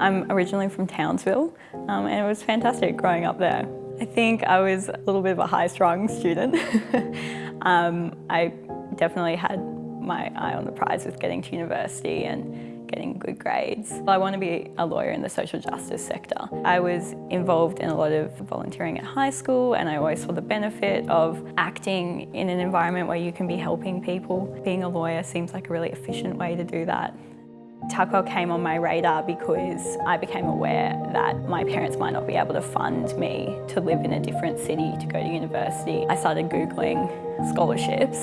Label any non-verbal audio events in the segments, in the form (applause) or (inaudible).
I'm originally from Townsville um, and it was fantastic growing up there. I think I was a little bit of a high-strung student. (laughs) um, I definitely had my eye on the prize with getting to university and getting good grades. I want to be a lawyer in the social justice sector. I was involved in a lot of volunteering at high school and I always saw the benefit of acting in an environment where you can be helping people. Being a lawyer seems like a really efficient way to do that. Tuckwell came on my radar because I became aware that my parents might not be able to fund me to live in a different city to go to university. I started Googling scholarships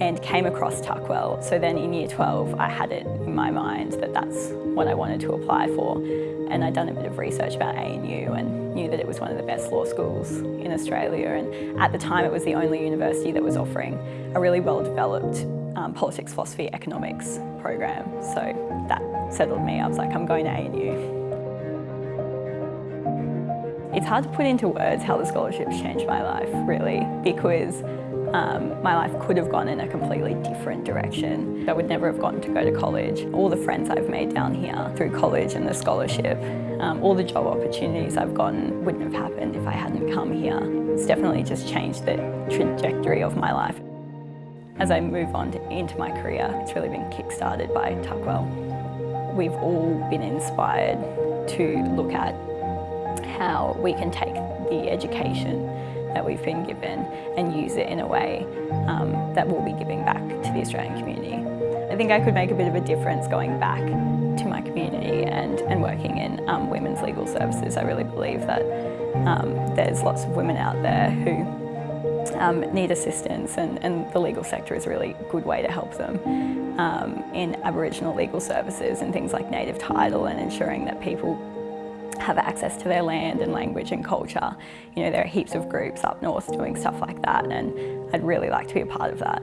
and came across Tuckwell. So then in year 12, I had it in my mind that that's what I wanted to apply for. And I'd done a bit of research about ANU and knew that it was one of the best law schools in Australia. And at the time, it was the only university that was offering a really well-developed um, politics, philosophy, economics program. So that settled me. I was like, I'm going to ANU. It's hard to put into words how the scholarships changed my life, really, because um, my life could have gone in a completely different direction. I would never have gotten to go to college. All the friends I've made down here through college and the scholarship, um, all the job opportunities I've gotten wouldn't have happened if I hadn't come here. It's definitely just changed the trajectory of my life. As I move on to, into my career, it's really been kick-started by Tuckwell. We've all been inspired to look at how we can take the education that we've been given and use it in a way um, that will be giving back to the Australian community. I think I could make a bit of a difference going back to my community and, and working in um, women's legal services. I really believe that um, there's lots of women out there who um, need assistance and, and, the legal sector is a really good way to help them um, in Aboriginal legal services and things like native title and ensuring that people have access to their land and language and culture. You know, there are heaps of groups up north doing stuff like that and I'd really like to be a part of that.